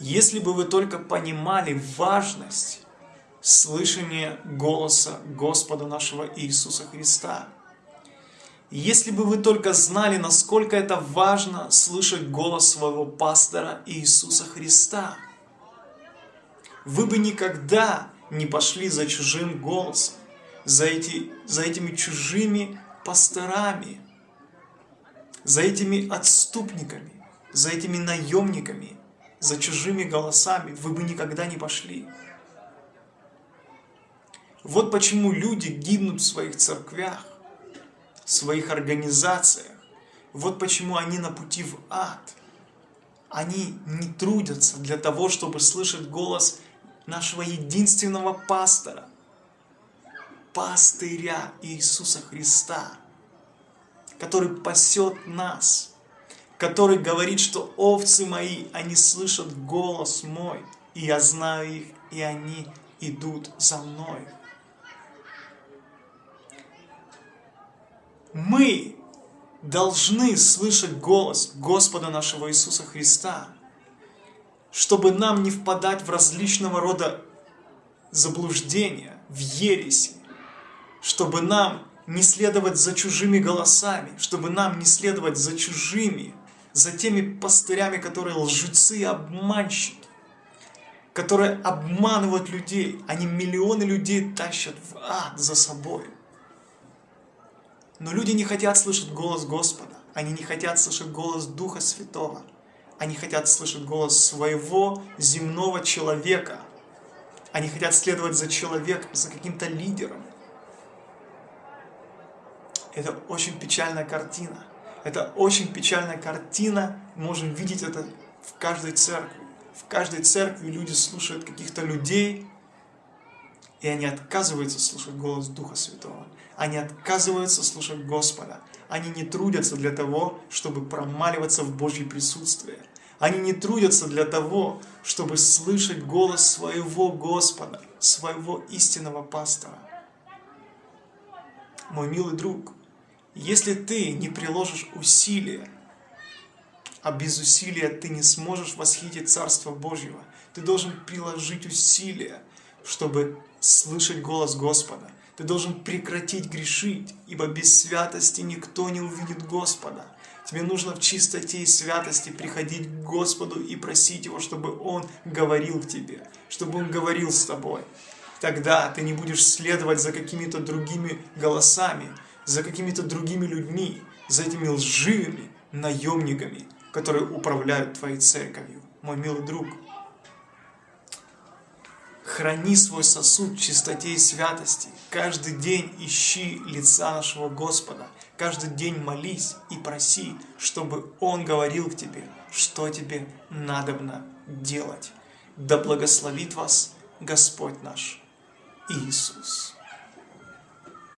Если бы вы только понимали важность слышания голоса Господа нашего Иисуса Христа, если бы вы только знали, насколько это важно слышать голос своего пастора Иисуса Христа, вы бы никогда не пошли за чужим голосом, за, эти, за этими чужими пасторами, за этими отступниками, за этими наемниками, за чужими голосами вы бы никогда не пошли. Вот почему люди гибнут в своих церквях, в своих организациях. Вот почему они на пути в ад. Они не трудятся для того, чтобы слышать голос нашего единственного пастора, пастыря Иисуса Христа, который пасет нас, который говорит, что овцы мои, они слышат голос мой, и я знаю их, и они идут за мной. Мы должны слышать голос Господа нашего Иисуса Христа, чтобы нам не впадать в различного рода заблуждения, в ереси, чтобы нам не следовать за чужими голосами, чтобы нам не следовать за чужими за теми пастырями, которые лжецы и обманщики, которые обманывают людей. Они миллионы людей тащат в ад за собой. Но люди не хотят слышать голос Господа. Они не хотят слышать голос Духа Святого. Они хотят слышать голос своего земного человека. Они хотят следовать за человеком, за каким-то лидером. Это очень печальная картина. Это очень печальная картина, можем видеть это в каждой церкви. В каждой церкви люди слушают каких-то людей, и они отказываются слушать голос Духа Святого. Они отказываются слушать Господа. Они не трудятся для того, чтобы промаливаться в Божье присутствие. Они не трудятся для того, чтобы слышать голос своего Господа, своего истинного пастора. Мой милый друг, если ты не приложишь усилия, а без усилия ты не сможешь восхитить Царство Божьего, ты должен приложить усилия, чтобы слышать голос Господа. Ты должен прекратить грешить, ибо без святости никто не увидит Господа. Тебе нужно в чистоте и святости приходить к Господу и просить Его, чтобы Он говорил к тебе, чтобы Он говорил с тобой. Тогда ты не будешь следовать за какими-то другими голосами, за какими-то другими людьми, за этими лживыми наемниками, которые управляют твоей церковью. Мой милый друг, храни свой сосуд в чистоте и святости. Каждый день ищи лица нашего Господа. Каждый день молись и проси, чтобы Он говорил к тебе, что тебе надобно делать. Да благословит вас Господь наш Иисус.